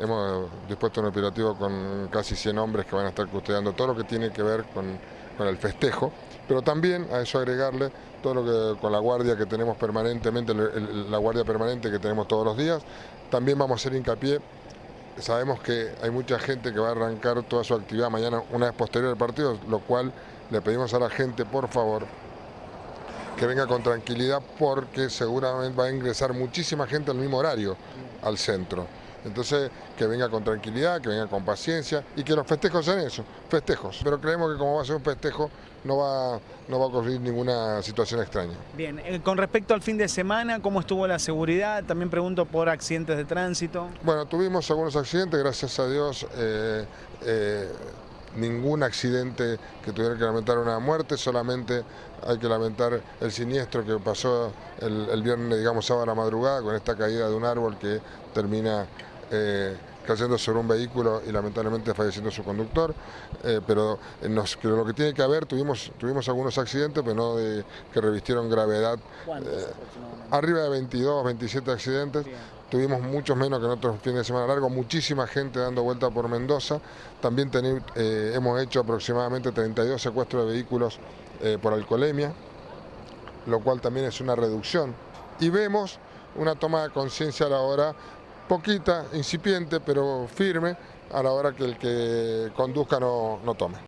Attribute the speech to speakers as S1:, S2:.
S1: Hemos dispuesto un operativo con casi 100 hombres que van a estar custodiando todo lo que tiene que ver con, el festejo, pero también a eso agregarle todo lo que con la guardia que tenemos permanentemente, la guardia permanente que tenemos todos los días. También vamos a hacer hincapié sabemos que hay mucha gente que va a arrancar toda su actividad mañana una vez posterior al partido, lo cual le pedimos a la gente, por favor, que venga con tranquilidad porque seguramente va a ingresar muchísima gente al mismo horario al centro. Entonces, que venga con tranquilidad, que venga con paciencia y que los festejos sean eso, festejos. Pero creemos que como va a ser un festejo, no va, no va a ocurrir ninguna situación extraña.
S2: Bien, eh, con respecto al fin de semana, ¿cómo estuvo la seguridad? También pregunto por accidentes de tránsito.
S1: Bueno, tuvimos algunos accidentes, gracias a Dios. Eh, eh, ningún accidente que tuviera que lamentar una muerte, solamente hay que lamentar el siniestro que pasó el, viernes, digamos, sábado a la madrugada, con esta caída de un árbol que termina eh, cayendo sobre un vehículo y lamentablemente falleciendo su conductor, eh, pero lo que tiene que haber, tuvimos, tuvimos algunos accidentes, pero no de, que revistieron gravedad.
S2: Eh,
S1: arriba de 22, 27 accidentes, tuvimos muchos menos que en otros fines de semana largos, muchísima gente dando vuelta por Mendoza, también hemos hecho aproximadamente 32 secuestros de vehículos por alcoholemia, lo cual también es una reducción, y vemos una toma de conciencia a la hora poquita, incipiente, pero firme, a la hora que el que conduzca no, no tome.